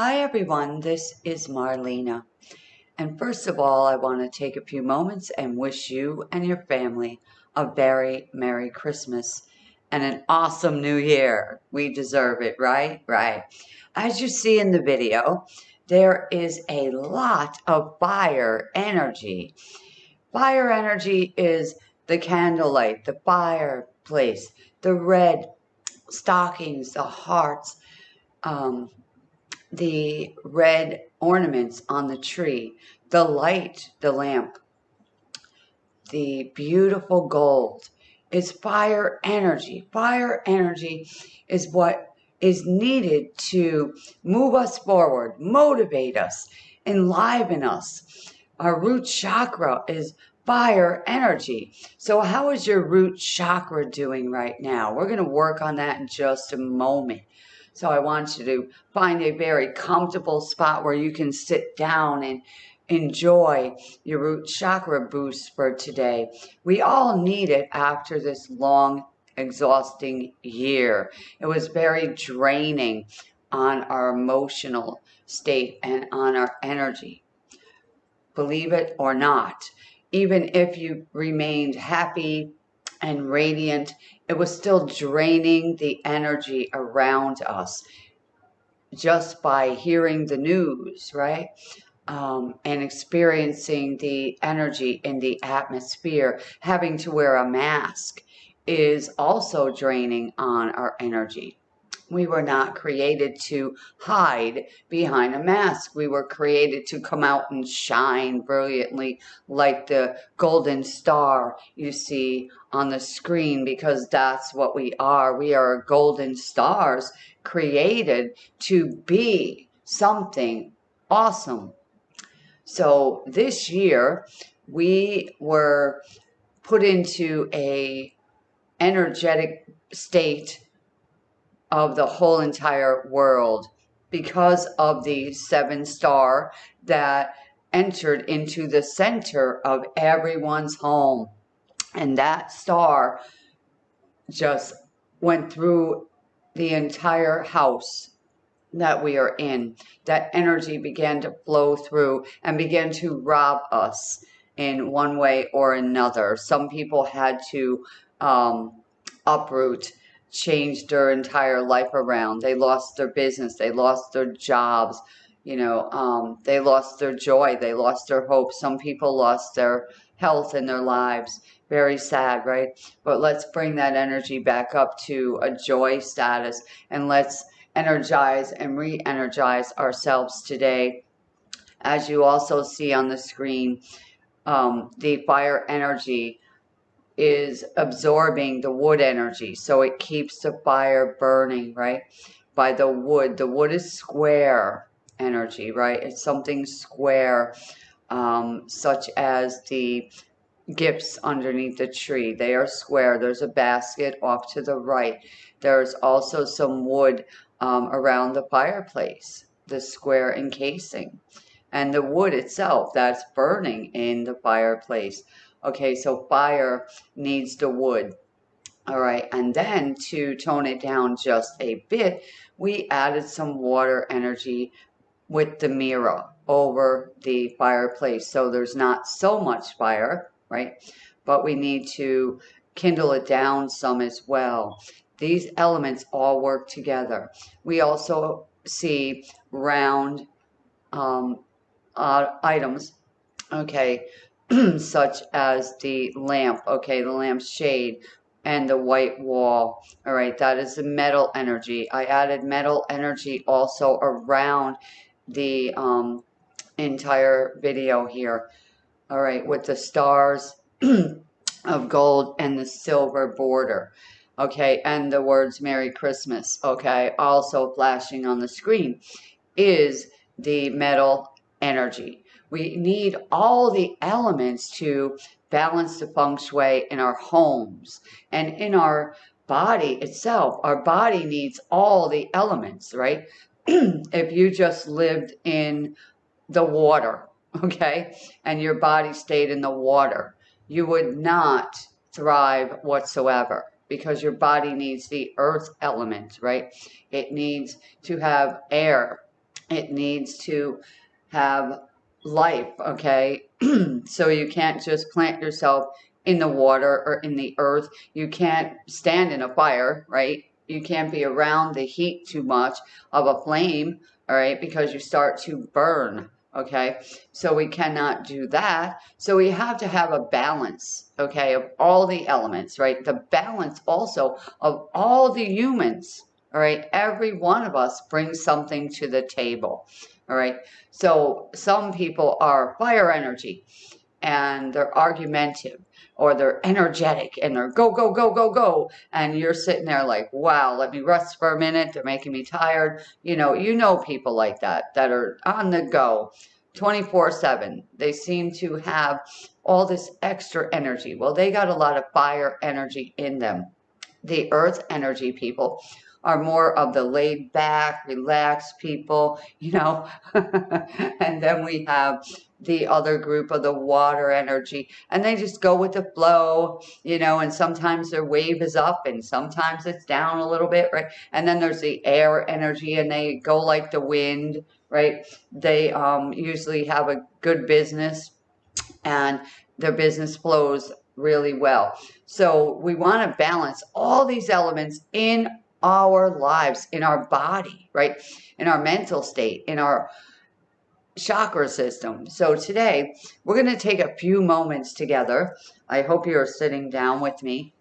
Hi everyone, this is Marlena. And first of all, I want to take a few moments and wish you and your family a very Merry Christmas and an awesome New Year. We deserve it, right? Right. As you see in the video, there is a lot of fire energy. Fire energy is the candlelight, the fireplace, the red stockings, the hearts, um, the red ornaments on the tree, the light, the lamp, the beautiful gold is fire energy. Fire energy is what is needed to move us forward, motivate us, enliven us. Our root chakra is fire energy. So how is your root chakra doing right now? We're going to work on that in just a moment. So I want you to find a very comfortable spot where you can sit down and enjoy your root chakra boost for today. We all need it after this long, exhausting year. It was very draining on our emotional state and on our energy. Believe it or not, even if you remained happy and radiant it was still draining the energy around us just by hearing the news, right? Um, and experiencing the energy in the atmosphere, having to wear a mask is also draining on our energy. We were not created to hide behind a mask. We were created to come out and shine brilliantly like the golden star you see on the screen because that's what we are. We are golden stars created to be something awesome. So this year we were put into a energetic state of the whole entire world because of the seven star that entered into the center of everyone's home. And that star just went through the entire house that we are in. That energy began to flow through and began to rob us in one way or another. Some people had to um, uproot changed their entire life around. They lost their business, they lost their jobs, you know, um, they lost their joy, they lost their hope. Some people lost their health in their lives. Very sad, right? But let's bring that energy back up to a joy status and let's energize and re energize ourselves today. As you also see on the screen, um, the fire energy is absorbing the wood energy. So it keeps the fire burning, right? By the wood. The wood is square energy, right? It's something square, um, such as the gifts underneath the tree. They are square. There's a basket off to the right. There's also some wood um, around the fireplace, the square encasing. And the wood itself that's burning in the fireplace. Okay, so fire needs the wood. All right, and then to tone it down just a bit, we added some water energy with the mirror over the fireplace. So there's not so much fire, right? But we need to kindle it down some as well. These elements all work together. We also see round um, uh, items, okay, such as the lamp, okay, the lamp shade and the white wall. All right, that is the metal energy. I added metal energy also around the um, entire video here. All right, with the stars of gold and the silver border. Okay, and the words Merry Christmas, okay, also flashing on the screen is the metal energy. We need all the elements to balance the feng shui in our homes and in our body itself. Our body needs all the elements, right? if you just lived in the water, okay, and your body stayed in the water, you would not thrive whatsoever because your body needs the earth element, right? It needs to have air It needs to have life, okay? so you can't just plant yourself in the water or in the earth. You can't stand in a fire, right? You can't be around the heat too much of a flame, all right? Because you start to burn, okay? So we cannot do that. So we have to have a balance, okay, of all the elements, right? The balance also of all the humans, all right? Every one of us brings something to the table, all right? So some people are fire energy and they're argumentative or they're energetic and they're go, go, go, go, go. And you're sitting there like, wow, let me rest for a minute. They're making me tired. You know, you know people like that, that are on the go 24 7. They seem to have all this extra energy. Well, they got a lot of fire energy in them. The earth energy people are more of the laid back, relaxed people, you know. and then we have the other group of the water energy and they just go with the flow you know? And sometimes their wave is up and sometimes it's down a little bit right? And then there's the air energy and they go like the wind right? They um, usually have a good business and their business flows really well. So we want to balance all these elements in our lives in our body right in our mental state in our chakra system. So today we're going to take a few moments together. I hope you're sitting down with me.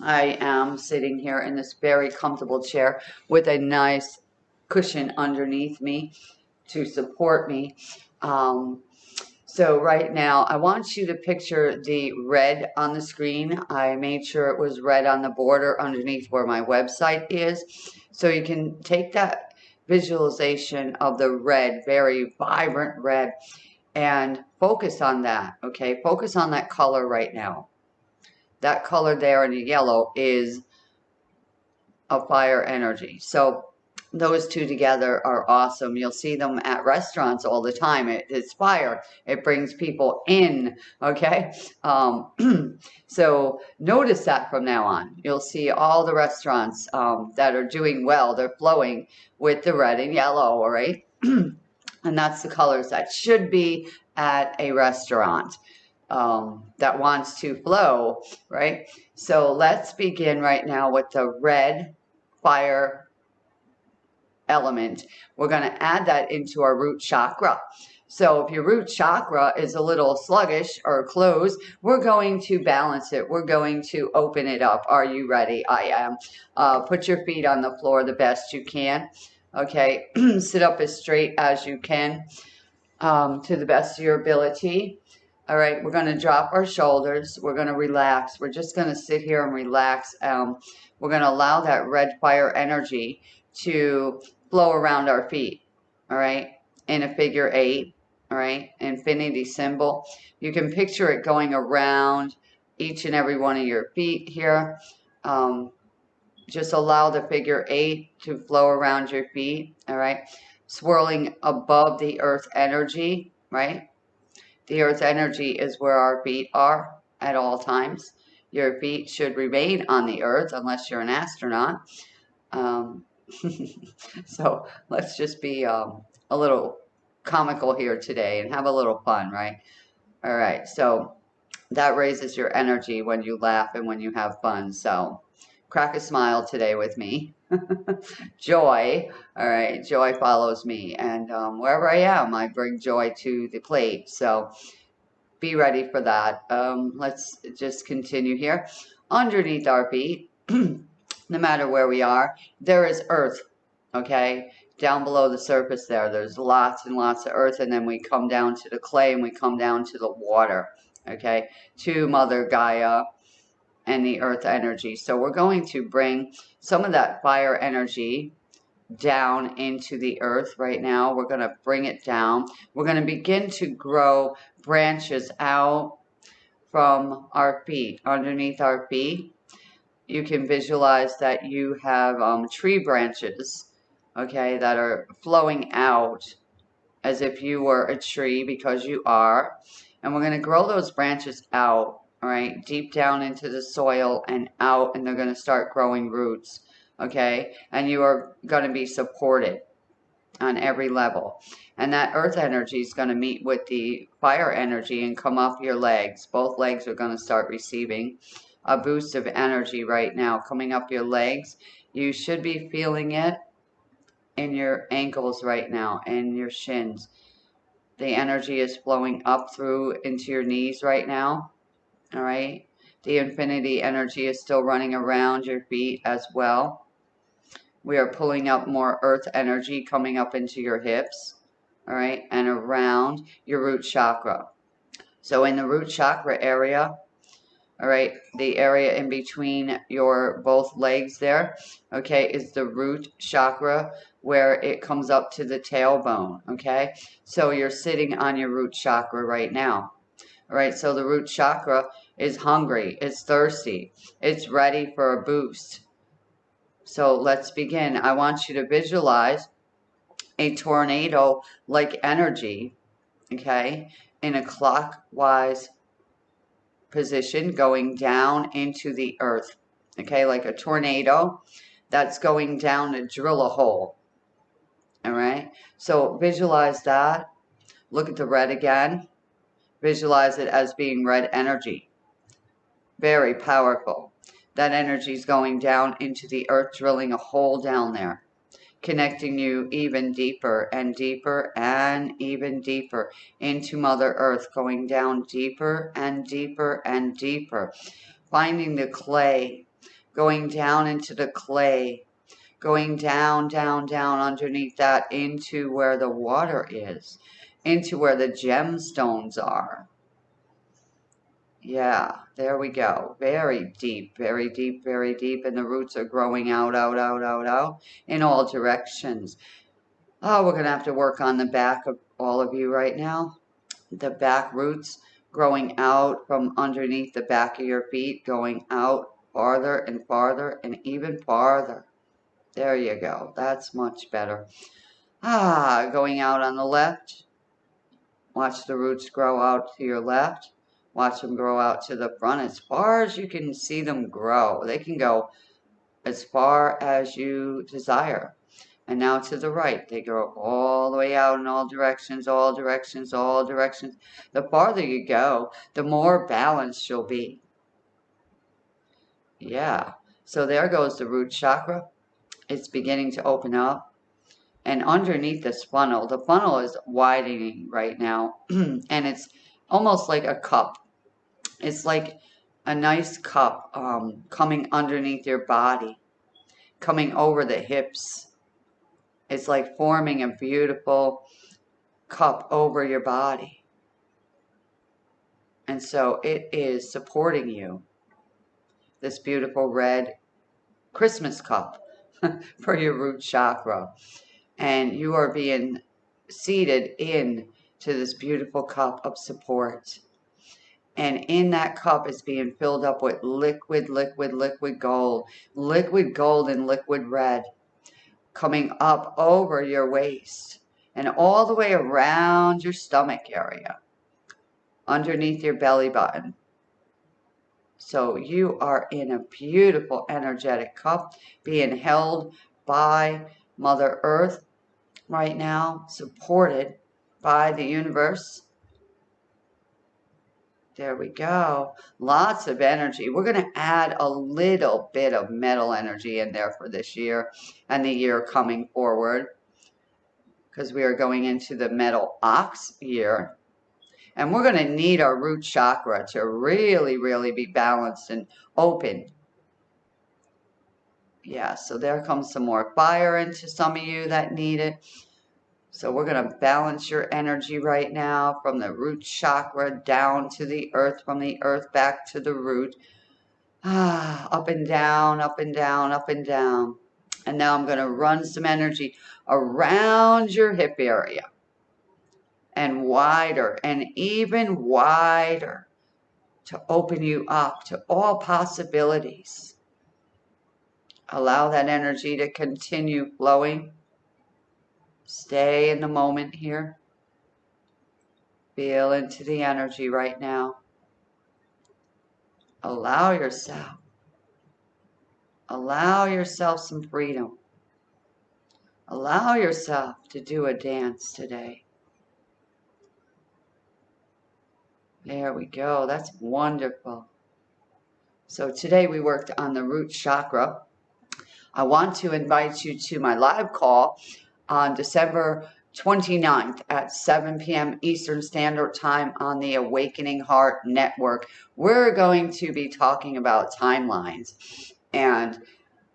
I am sitting here in this very comfortable chair with a nice cushion underneath me to support me. Um, so right now, I want you to picture the red on the screen. I made sure it was red on the border underneath where my website is. So you can take that visualization of the red, very vibrant red, and focus on that, okay? Focus on that color right now. That color there in the yellow is a fire energy. So those two together are awesome. You'll see them at restaurants all the time. It, it's fire. It brings people in, okay? Um, so notice that from now on. You'll see all the restaurants um, that are doing well. They're flowing with the red and yellow, all right? and that's the colors that should be at a restaurant um, that wants to flow, right? So let's begin right now with the red fire element. We're going to add that into our root chakra. So if your root chakra is a little sluggish or closed, we're going to balance it. We're going to open it up. Are you ready? I am. Uh, put your feet on the floor the best you can. Okay. Sit up as straight as you can um, to the best of your ability. All right. We're going to drop our shoulders. We're going to relax. We're just going to sit here and relax. Um, we're going to allow that red fire energy to flow around our feet, all right, in a figure eight, all right, infinity symbol. You can picture it going around each and every one of your feet here. Um, just allow the figure eight to flow around your feet, all right, swirling above the earth energy, right? The earth energy is where our feet are at all times. Your feet should remain on the earth unless you're an astronaut. Um, so let's just be um, a little comical here today and have a little fun, right? All right, so that raises your energy when you laugh and when you have fun. So crack a smile today with me. joy, all right, joy follows me. And um, wherever I am, I bring joy to the plate. So be ready for that. Um, let's just continue here. Underneath our feet, no matter where we are, there is earth, okay? Down below the surface there, there's lots and lots of earth, and then we come down to the clay and we come down to the water, okay? To Mother Gaia and the earth energy. So we're going to bring some of that fire energy down into the earth right now. We're going to bring it down. We're going to begin to grow branches out from our feet, underneath our feet you can visualize that you have um, tree branches, okay, that are flowing out as if you were a tree because you are. And we're going to grow those branches out, all right, deep down into the soil and out, and they're going to start growing roots, okay? And you are going to be supported, on every level. And that earth energy is going to meet with the fire energy and come off your legs. Both legs are going to start receiving a boost of energy right now coming up your legs. You should be feeling it in your ankles right now and your shins. The energy is flowing up through into your knees right now. All right. The infinity energy is still running around your feet as well. We are pulling up more earth energy coming up into your hips, all right, and around your root chakra. So in the root chakra area, all right, the area in between your both legs there, okay, is the root chakra where it comes up to the tailbone, okay? So you're sitting on your root chakra right now. All right, so the root chakra is hungry, it's thirsty, it's ready for a boost. So let's begin. I want you to visualize a tornado like energy, okay, in a clockwise position going down into the earth, okay, like a tornado that's going down to drill a hole. All right, so visualize that. Look at the red again. Visualize it as being red energy. Very powerful that energy is going down into the earth, drilling a hole down there, connecting you even deeper and deeper and even deeper into Mother Earth, going down deeper and deeper and deeper, finding the clay, going down into the clay, going down, down, down underneath that into where the water is, into where the gemstones are yeah, there we go. Very deep, very deep, very deep. And the roots are growing out, out, out, out, out in all directions. Oh, we're going to have to work on the back of all of you right now. The back roots growing out from underneath the back of your feet, going out farther and farther and even farther. There you go. That's much better. Ah, going out on the left. Watch the roots grow out to your left watch them grow out to the front as far as you can see them grow. They can go as far as you desire. And now to the right, they grow all the way out in all directions, all directions, all directions. The farther you go, the more balanced you'll be. Yeah, so there goes the root chakra. It's beginning to open up. And underneath this funnel, the funnel is widening right now. and it's almost like a cup. It's like a nice cup um, coming underneath your body, coming over the hips. It's like forming a beautiful cup over your body. And so it is supporting you. This beautiful red Christmas cup for your root chakra. And you are being seated in to this beautiful cup of support. And in that cup is being filled up with liquid, liquid, liquid gold, liquid gold and liquid red coming up over your waist and all the way around your stomach area, underneath your belly button. So you are in a beautiful energetic cup being held by Mother Earth right now, supported by the universe. There we go. Lots of energy. We're going to add a little bit of metal energy in there for this year and the year coming forward because we are going into the metal ox year. And we're going to need our root chakra to really, really be balanced and open. Yeah, so there comes some more fire into some of you that need it. So we're going to balance your energy right now from the root chakra down to the earth, from the earth back to the root. Ah, up and down, up and down, up and down. And now I'm going to run some energy around your hip area and wider and even wider to open you up to all possibilities. Allow that energy to continue flowing Stay in the moment here. Feel into the energy right now. Allow yourself. Allow yourself some freedom. Allow yourself to do a dance today. There we go. That's wonderful. So today we worked on the root chakra. I want to invite you to my live call on December 29th at 7 p.m. Eastern Standard Time on the Awakening Heart Network. We're going to be talking about timelines and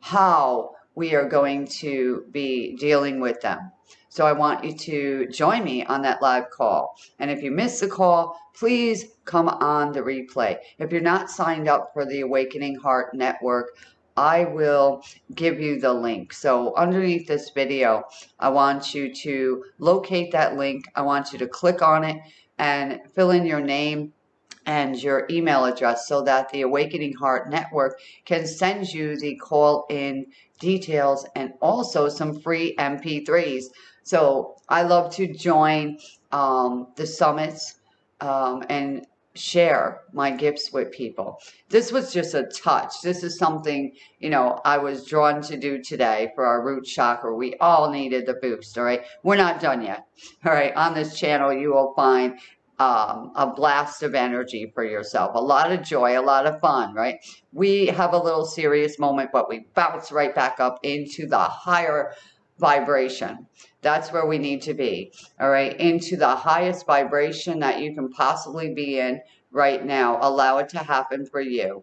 how we are going to be dealing with them. So I want you to join me on that live call. And if you miss the call, please come on the replay. If you're not signed up for the Awakening Heart Network, I will give you the link. So underneath this video, I want you to locate that link. I want you to click on it and fill in your name and your email address so that the Awakening Heart Network can send you the call in details and also some free MP3s. So I love to join um, the summits um, and share my gifts with people. This was just a touch. This is something, you know, I was drawn to do today for our root chakra. We all needed the boost, all right? We're not done yet. All right, on this channel, you will find um, a blast of energy for yourself, a lot of joy, a lot of fun, right? We have a little serious moment, but we bounce right back up into the higher vibration. That's where we need to be, all right? Into the highest vibration that you can possibly be in right now. Allow it to happen for you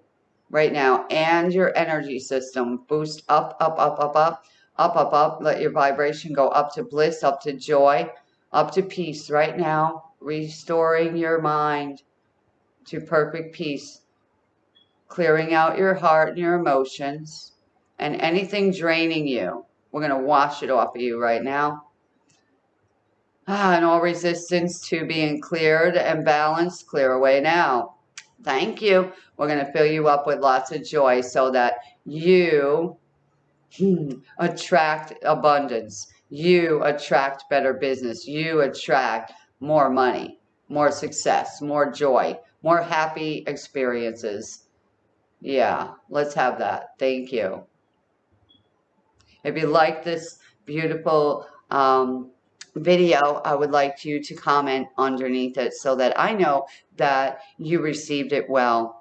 right now and your energy system. Boost up, up, up, up, up, up, up, up. Let your vibration go up to bliss, up to joy, up to peace right now restoring your mind to perfect peace, clearing out your heart and your emotions, and anything draining you. We're going to wash it off of you right now. Ah, and all resistance to being cleared and balanced, clear away now. Thank you. We're going to fill you up with lots of joy so that you hmm, attract abundance. You attract better business. You attract more money, more success, more joy, more happy experiences. Yeah, let's have that. Thank you. If you like this beautiful um, video, I would like you to comment underneath it so that I know that you received it well.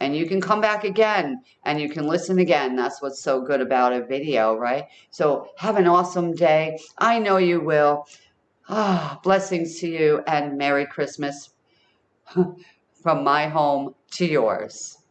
And you can come back again and you can listen again. That's what's so good about a video, right? So have an awesome day. I know you will. Ah, blessings to you and Merry Christmas from my home to yours.